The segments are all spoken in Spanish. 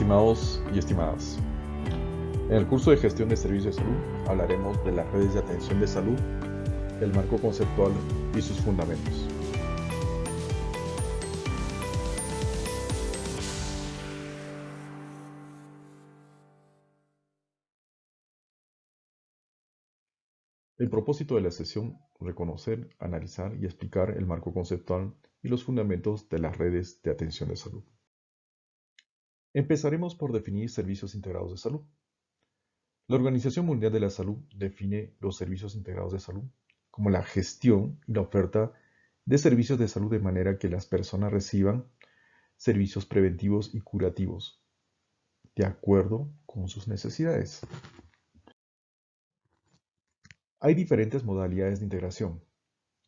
Estimados y estimadas, en el curso de gestión de servicios de salud hablaremos de las redes de atención de salud, el marco conceptual y sus fundamentos. El propósito de la sesión, reconocer, analizar y explicar el marco conceptual y los fundamentos de las redes de atención de salud. Empezaremos por definir servicios integrados de salud. La Organización Mundial de la Salud define los servicios integrados de salud como la gestión y la oferta de servicios de salud de manera que las personas reciban servicios preventivos y curativos de acuerdo con sus necesidades. Hay diferentes modalidades de integración,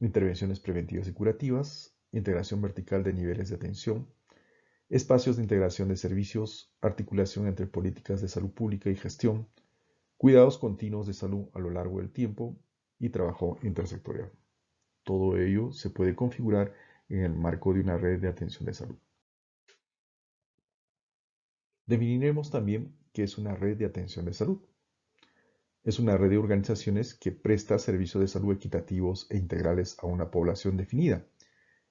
intervenciones preventivas y curativas, integración vertical de niveles de atención, espacios de integración de servicios, articulación entre políticas de salud pública y gestión, cuidados continuos de salud a lo largo del tiempo y trabajo intersectorial. Todo ello se puede configurar en el marco de una red de atención de salud. Definiremos también qué es una red de atención de salud. Es una red de organizaciones que presta servicios de salud equitativos e integrales a una población definida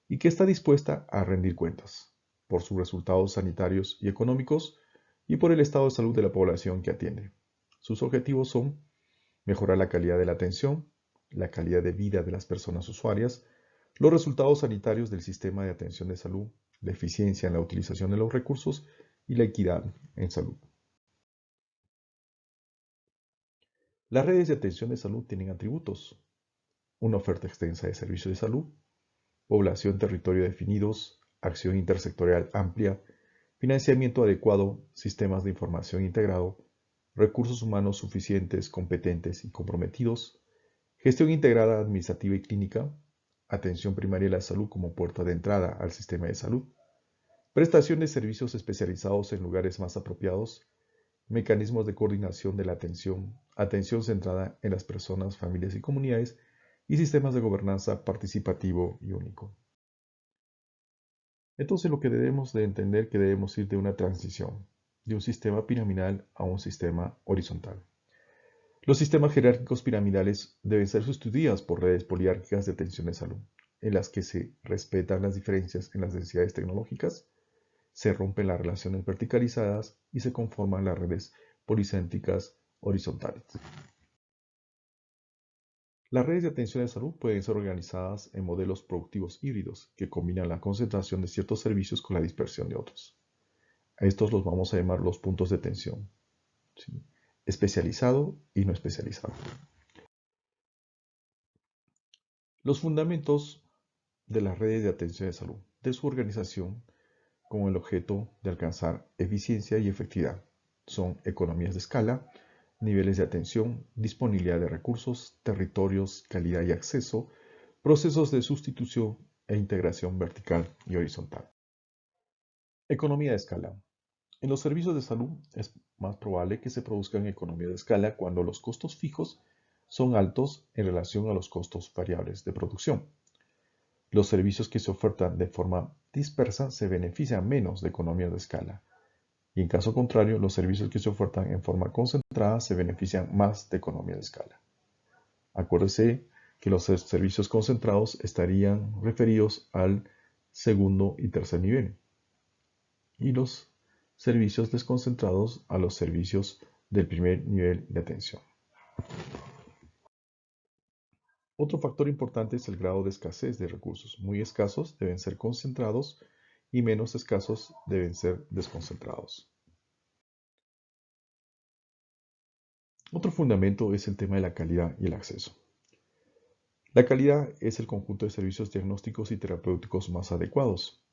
y que está dispuesta a rendir cuentas por sus resultados sanitarios y económicos y por el estado de salud de la población que atiende. Sus objetivos son mejorar la calidad de la atención, la calidad de vida de las personas usuarias, los resultados sanitarios del sistema de atención de salud, la eficiencia en la utilización de los recursos y la equidad en salud. Las redes de atención de salud tienen atributos. Una oferta extensa de servicios de salud, población territorio definidos, acción intersectorial amplia, financiamiento adecuado, sistemas de información integrado, recursos humanos suficientes, competentes y comprometidos, gestión integrada administrativa y clínica, atención primaria de la salud como puerta de entrada al sistema de salud, prestación de servicios especializados en lugares más apropiados, mecanismos de coordinación de la atención, atención centrada en las personas, familias y comunidades, y sistemas de gobernanza participativo y único. Entonces lo que debemos de entender que debemos ir de una transición, de un sistema piramidal a un sistema horizontal. Los sistemas jerárquicos piramidales deben ser sustituidos por redes poliárquicas de atención de salud, en las que se respetan las diferencias en las densidades tecnológicas, se rompen las relaciones verticalizadas y se conforman las redes policéntricas horizontales. Las redes de atención de salud pueden ser organizadas en modelos productivos híbridos que combinan la concentración de ciertos servicios con la dispersión de otros. A estos los vamos a llamar los puntos de atención. Especializado y no especializado. Los fundamentos de las redes de atención de salud, de su organización, con el objeto de alcanzar eficiencia y efectividad, son economías de escala, niveles de atención, disponibilidad de recursos, territorios, calidad y acceso, procesos de sustitución e integración vertical y horizontal. Economía de escala. En los servicios de salud es más probable que se produzcan economías de escala cuando los costos fijos son altos en relación a los costos variables de producción. Los servicios que se ofertan de forma dispersa se benefician menos de economías de escala, y en caso contrario, los servicios que se ofertan en forma concentrada se benefician más de economía de escala. Acuérdese que los servicios concentrados estarían referidos al segundo y tercer nivel y los servicios desconcentrados a los servicios del primer nivel de atención. Otro factor importante es el grado de escasez de recursos. Muy escasos deben ser concentrados y menos escasos deben ser desconcentrados. Otro fundamento es el tema de la calidad y el acceso. La calidad es el conjunto de servicios diagnósticos y terapéuticos más adecuados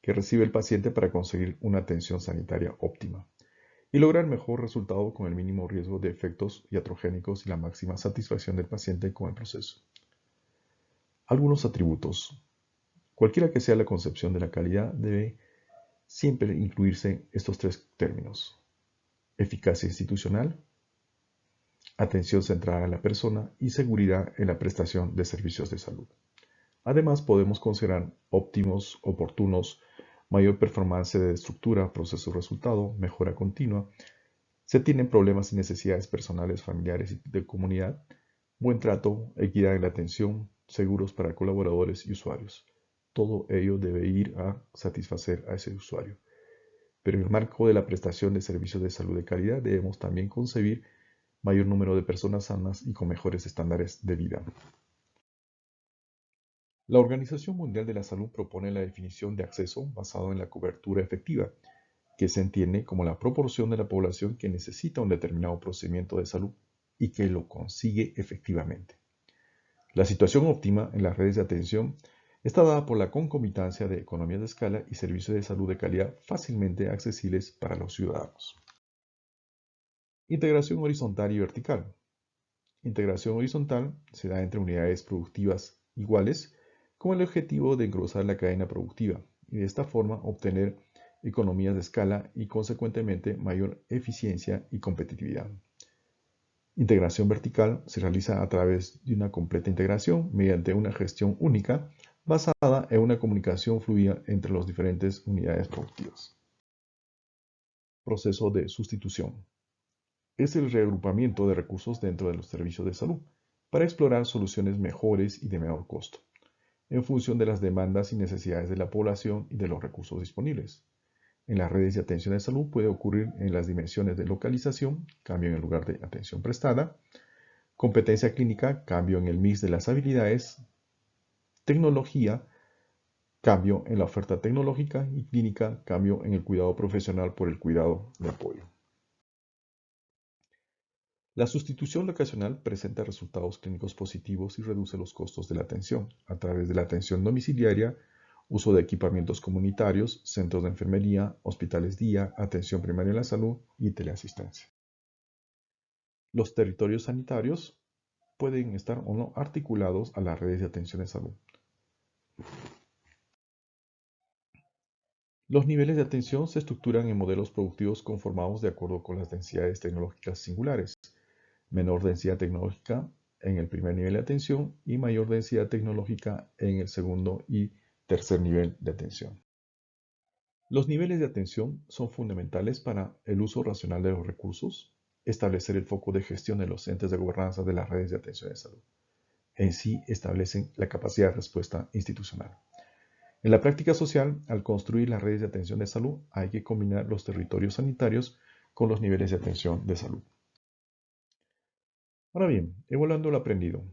que recibe el paciente para conseguir una atención sanitaria óptima y lograr mejor resultado con el mínimo riesgo de efectos iatrogénicos y la máxima satisfacción del paciente con el proceso. Algunos atributos. Cualquiera que sea la concepción de la calidad, debe siempre incluirse estos tres términos. Eficacia institucional, atención centrada en la persona y seguridad en la prestación de servicios de salud. Además, podemos considerar óptimos, oportunos, mayor performance de estructura, proceso-resultado, mejora continua, se tienen problemas y necesidades personales, familiares y de comunidad, buen trato, equidad en la atención, seguros para colaboradores y usuarios. Todo ello debe ir a satisfacer a ese usuario. Pero en el marco de la prestación de servicios de salud de calidad debemos también concebir mayor número de personas sanas y con mejores estándares de vida. La Organización Mundial de la Salud propone la definición de acceso basado en la cobertura efectiva, que se entiende como la proporción de la población que necesita un determinado procedimiento de salud y que lo consigue efectivamente. La situación óptima en las redes de atención está dada por la concomitancia de economías de escala y servicios de salud de calidad fácilmente accesibles para los ciudadanos. Integración horizontal y vertical. Integración horizontal se da entre unidades productivas iguales con el objetivo de engrosar la cadena productiva y de esta forma obtener economías de escala y consecuentemente mayor eficiencia y competitividad. Integración vertical se realiza a través de una completa integración mediante una gestión única basada en una comunicación fluida entre las diferentes unidades productivas. Proceso de sustitución. Es el reagrupamiento de recursos dentro de los servicios de salud para explorar soluciones mejores y de menor costo, en función de las demandas y necesidades de la población y de los recursos disponibles. En las redes de atención de salud puede ocurrir en las dimensiones de localización, cambio en el lugar de atención prestada, competencia clínica, cambio en el mix de las habilidades, tecnología, cambio en la oferta tecnológica y clínica, cambio en el cuidado profesional por el cuidado de apoyo. La sustitución locacional presenta resultados clínicos positivos y reduce los costos de la atención a través de la atención domiciliaria, uso de equipamientos comunitarios, centros de enfermería, hospitales día, atención primaria en la salud y teleasistencia. Los territorios sanitarios pueden estar o no articulados a las redes de atención de salud. Los niveles de atención se estructuran en modelos productivos conformados de acuerdo con las densidades tecnológicas singulares. Menor densidad tecnológica en el primer nivel de atención y mayor densidad tecnológica en el segundo y Tercer nivel de atención. Los niveles de atención son fundamentales para el uso racional de los recursos, establecer el foco de gestión de los entes de gobernanza de las redes de atención de salud. En sí establecen la capacidad de respuesta institucional. En la práctica social, al construir las redes de atención de salud, hay que combinar los territorios sanitarios con los niveles de atención de salud. Ahora bien, evaluando lo aprendido,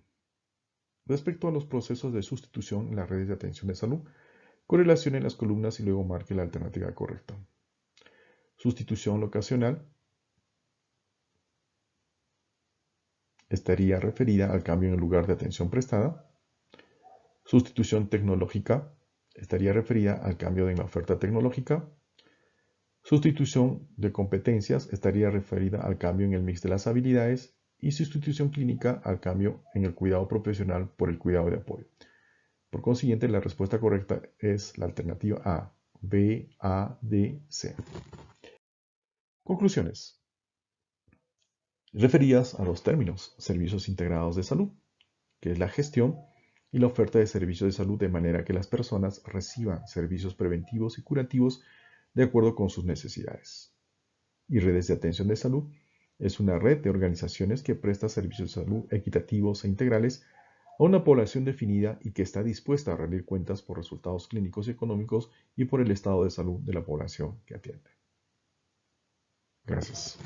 Respecto a los procesos de sustitución en las redes de atención de salud, correlacione las columnas y luego marque la alternativa correcta. Sustitución locacional estaría referida al cambio en el lugar de atención prestada. Sustitución tecnológica estaría referida al cambio en la oferta tecnológica. Sustitución de competencias estaría referida al cambio en el mix de las habilidades y sustitución clínica al cambio en el cuidado profesional por el cuidado de apoyo. Por consiguiente, la respuesta correcta es la alternativa A, B, A, D, C. Conclusiones. Referidas a los términos servicios integrados de salud, que es la gestión y la oferta de servicios de salud de manera que las personas reciban servicios preventivos y curativos de acuerdo con sus necesidades. Y redes de atención de salud, es una red de organizaciones que presta servicios de salud equitativos e integrales a una población definida y que está dispuesta a rendir cuentas por resultados clínicos y económicos y por el estado de salud de la población que atiende. Gracias.